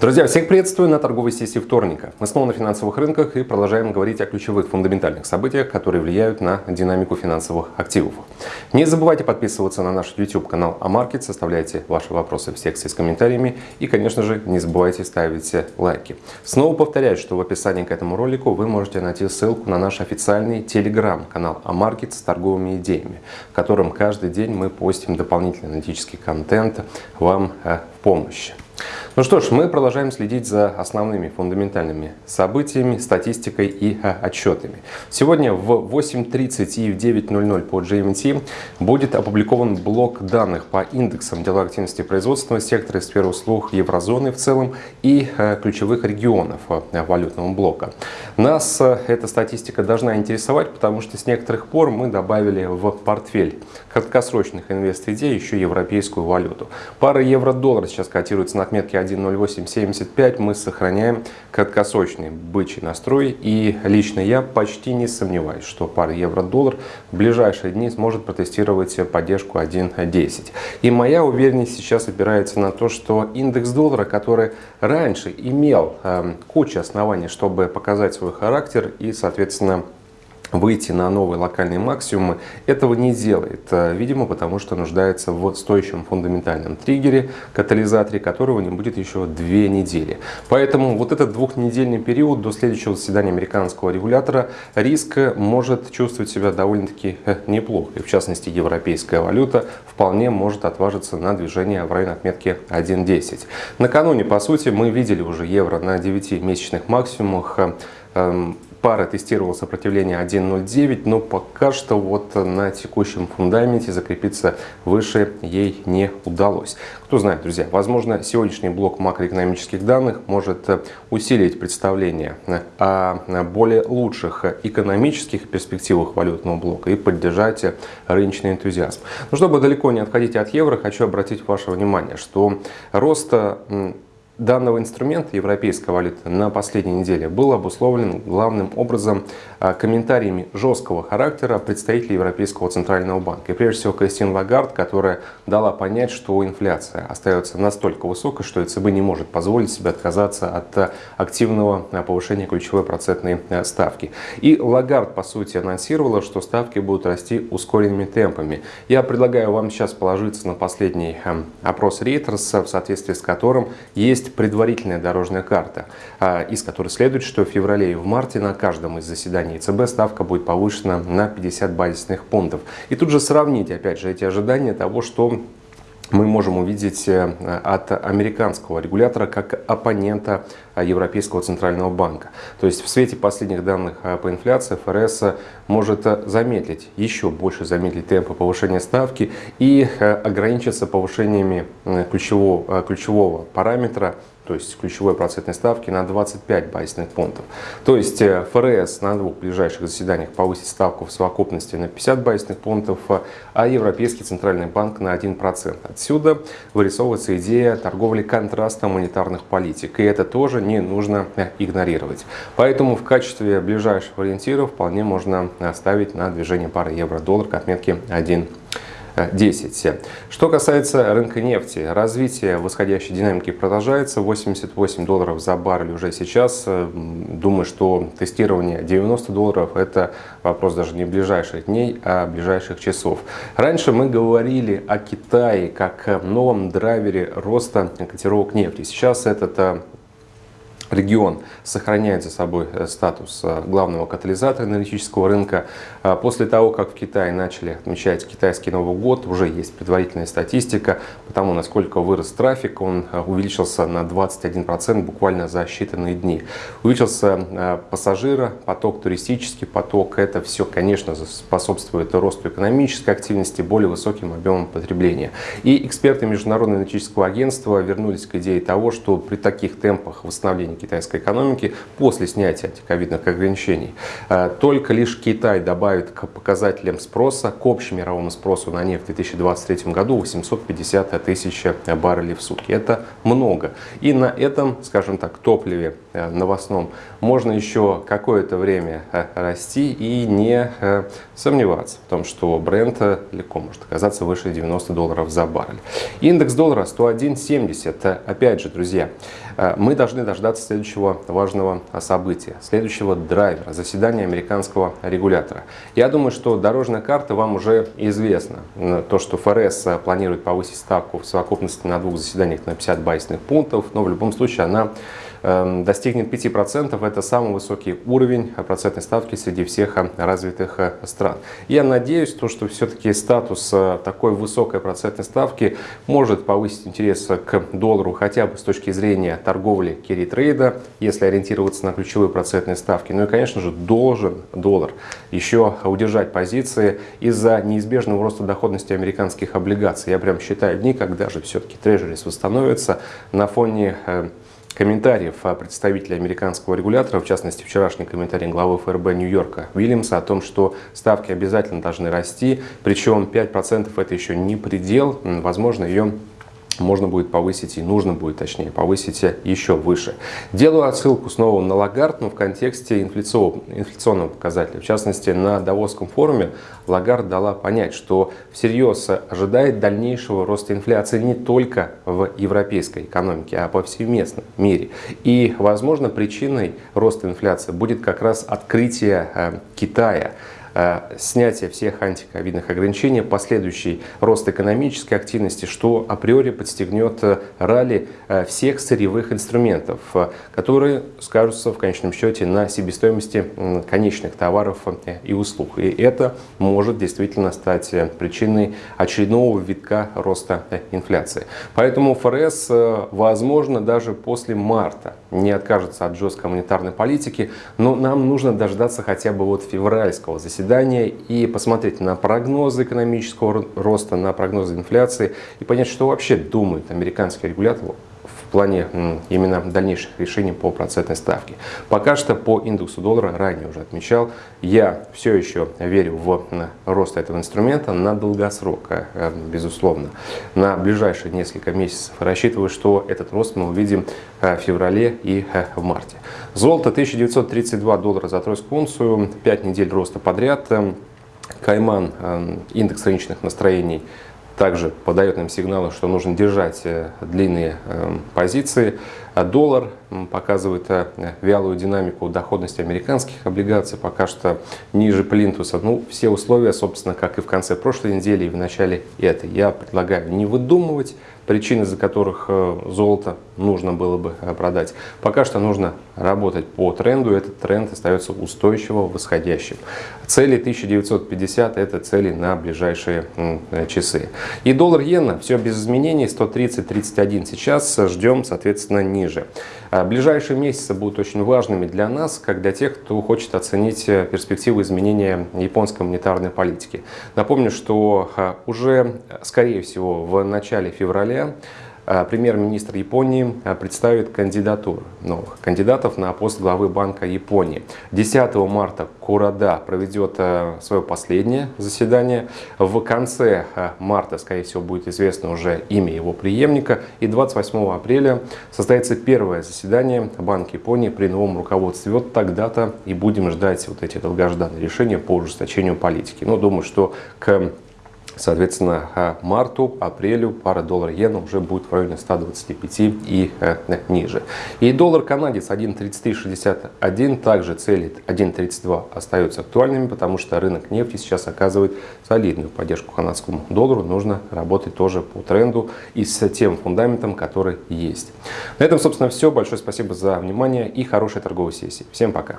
Друзья, всех приветствую на торговой сессии вторника. Мы снова на финансовых рынках и продолжаем говорить о ключевых фундаментальных событиях, которые влияют на динамику финансовых активов. Не забывайте подписываться на наш YouTube-канал Амаркет, составляйте ваши вопросы в секции с комментариями и, конечно же, не забывайте ставить лайки. Снова повторяю, что в описании к этому ролику вы можете найти ссылку на наш официальный телеграм-канал Амаркет с торговыми идеями, в котором каждый день мы постим дополнительный аналитический контент вам э, в помощь. Ну что ж, мы продолжаем следить за основными фундаментальными событиями, статистикой и а, отчетами. Сегодня в 8.30 и в 9.00 по GMT будет опубликован блок данных по индексам деловой активности производственного сектора, сферы услуг еврозоны в целом и а, ключевых регионов а, валютного блока. Нас эта статистика должна интересовать, потому что с некоторых пор мы добавили в портфель краткосрочных инвест-идей еще европейскую валюту. Пара евро-доллар сейчас котируется на отметке 1.0875 мы сохраняем краткосрочный бычий настрой. И лично я почти не сомневаюсь, что пара евро-доллар в ближайшие дни сможет протестировать поддержку 1.10. И моя уверенность сейчас опирается на то, что индекс доллара, который раньше имел э, кучу оснований, чтобы показать свой характер и, соответственно, выйти на новые локальные максимумы, этого не делает. Э, видимо, потому что нуждается в стоящем фундаментальном триггере, катализаторе, которого не будет еще две недели. Поэтому вот этот двухнедельный период до следующего заседания американского регулятора риск может чувствовать себя довольно-таки э, неплохо. И в частности, европейская валюта вполне может отважиться на движение в районе отметки 1.10. Накануне, по сути, мы видели уже евро на 9-месячных максимумах эм, пара тестировала сопротивление 1.09, но пока что вот на текущем фундаменте закрепиться выше ей не удалось. Кто знает, друзья, возможно, сегодняшний блок макроэкономических данных может усилить представление о более лучших экономических перспективах валютного блока и поддержать рыночный энтузиазм. Но чтобы далеко не отходить от евро, хочу обратить ваше внимание, что рост данного инструмента европейской валюты на последней неделе был обусловлен главным образом а, комментариями жесткого характера представителей Европейского центрального банка. И прежде всего Кристин Лагард, которая дала понять, что инфляция остается настолько высокой, что ЕЦБ не может позволить себе отказаться от а, активного а, повышения ключевой процентной ставки. И Лагард, по сути, анонсировала, что ставки будут расти ускоренными темпами. Я предлагаю вам сейчас положиться на последний опрос Reuters, в соответствии с которым есть есть предварительная дорожная карта, а, из которой следует, что в феврале и в марте на каждом из заседаний ЦБ ставка будет повышена на 50 базисных пунктов. И тут же сравнить, опять же, эти ожидания того, что мы можем увидеть э, от американского регулятора как оппонента Европейского центрального банка. То есть в свете последних данных э, по инфляции ФРС может замедлить, еще больше замедлить темпы повышения ставки и э, ограничиться повышениями ключевого, ключевого параметра то есть ключевой процентной ставки на 25 базисных пунктов. То есть э, ФРС на двух ближайших заседаниях повысит ставку в совокупности на 50 базисных пунктов, а Европейский центральный банк на 1%. Отсюда вырисовывается идея торговли контраста монетарных политик, и это тоже не нужно э, игнорировать. Поэтому в качестве ближайших ориентиров вполне можно ставить на движение пары евро-доллар к отметке 1. 10. Что касается рынка нефти, развитие восходящей динамики продолжается. 88 долларов за баррель уже сейчас. Думаю, что тестирование 90 долларов – это вопрос даже не ближайших дней, а ближайших часов. Раньше мы говорили о Китае как новом драйвере роста котировок нефти. Сейчас этот регион сохраняет за собой э, статус э, главного катализатора энергетического рынка. А после того, как в Китае начали отмечать китайский Новый год, уже есть предварительная статистика по тому, насколько вырос трафик. Он э, увеличился на 21% буквально за считанные дни. Увеличился пассажира, поток туристический поток. Это все, конечно, способствует росту экономической активности, более высоким объемам потребления. И эксперты Международного энергетического агентства вернулись к идее того, что при таких темпах восстановления китайской экономики после снятия антиковидных ограничений. Э, только лишь Китай добавит к показателям спроса, к общемировому спросу на нефть в 2023 году 850 тысяч баррелей в сутки. Это много. И на этом, скажем так, топливе новостном можно еще какое-то время расти и не сомневаться в том, что бренд легко может оказаться выше 90 долларов за баррель. Индекс доллара 101.70. Опять же, друзья, мы должны дождаться следующего важного события, следующего драйвера, заседания американского регулятора. Я думаю, что дорожная карта вам уже известна. То, что ФРС планирует повысить ставку в совокупности на двух заседаниях на 50 байсных пунктов, но в любом случае она достигнет 5%. Это самый высокий уровень процентной ставки среди всех э, развитых э, стран. Я надеюсь, то, что все-таки статус э, такой высокой процентной ставки может повысить интерес к доллару хотя бы с точки зрения торговли керри-трейда, если ориентироваться на ключевые процентные ставки. Ну и, конечно же, должен доллар еще удержать позиции из-за неизбежного роста доходности американских облигаций. Я прям считаю дни, когда же все-таки treasuries восстановится на фоне комментариев представителя американского регулятора, в частности вчерашний комментарий главы ФРБ Нью-Йорка Уильямса о том, что ставки обязательно должны расти, причем 5% это еще не предел, возможно ее можно будет повысить и нужно будет, точнее, повысить еще выше. Делаю отсылку снова на Лагард, но в контексте инфляционного показателя. В частности, на Давосском форуме Лагард дала понять, что всерьез ожидает дальнейшего роста инфляции не только в европейской экономике, а повсеместном мире. И, возможно, причиной роста инфляции будет как раз открытие э, Китая. Э, снятие всех антиковидных ограничений, последующий рост экономической активности, что априори подстегнет э, ралли э, всех сырьевых инструментов, которые скажутся в конечном счете на себестоимости конечных товаров и услуг. И это может действительно стать причиной очередного витка роста инфляции. Поэтому ФРС, возможно, даже после марта не откажется от жесткой монетарной политики, но нам нужно дождаться хотя бы вот февральского заседания и посмотреть на прогнозы экономического роста, на прогнозы инфляции и понять, что вообще думает американский регулятор в плане именно дальнейших решений по процентной ставке. Пока что по индексу доллара, ранее уже отмечал, я все еще верю в рост этого инструмента на долгосрок, э, безусловно. На ближайшие несколько месяцев рассчитываю, что этот рост мы увидим э, в феврале и э, в марте. Золото 1932 доллара за тройскую унцию, 5 недель роста подряд. Эм, Кайман, эм, индекс рыночных настроений также подает нам сигналы, что нужно держать э, длинные эм, позиции. А доллар показывает э, вялую динамику доходности американских облигаций, пока что ниже плинтуса. Ну, все условия, собственно, как и в конце прошлой недели и в начале этой. Я предлагаю не выдумывать причины, за которых э, золото нужно было бы э, продать. Пока что нужно работать по тренду, этот тренд остается устойчиво восходящим. Цели 1950 это цели на ближайшие часы. И доллар-иена все без изменений 130-31 сейчас ждем, соответственно, ниже. А ближайшие месяцы будут очень важными для нас, как для тех, кто хочет оценить э, перспективы изменения японской монетарной политики. Напомню, что а, уже, скорее всего, в начале февраля премьер-министр Японии а, представит кандидатур новых кандидатов на пост главы Банка Японии. 10 марта Курада проведет а, свое последнее заседание. В конце марта, скорее всего, будет известно уже имя его преемника. И 28 апреля состоится первое заседание Банка Японии при новом руководстве. Вот тогда-то и будем ждать вот эти долгожданные решения по ужесточению политики. Но думаю, что к Соответственно, э, марту, апрелю пара доллар-иена уже будет в районе 125 и э, ниже. И доллар канадец 1.3361 также целит 1.32 остаются актуальными, потому что рынок нефти сейчас оказывает солидную поддержку канадскому доллару. Нужно работать тоже по тренду и с тем фундаментом, который есть. На этом, собственно, все. Большое спасибо за внимание и хорошей торговой сессии. Всем пока!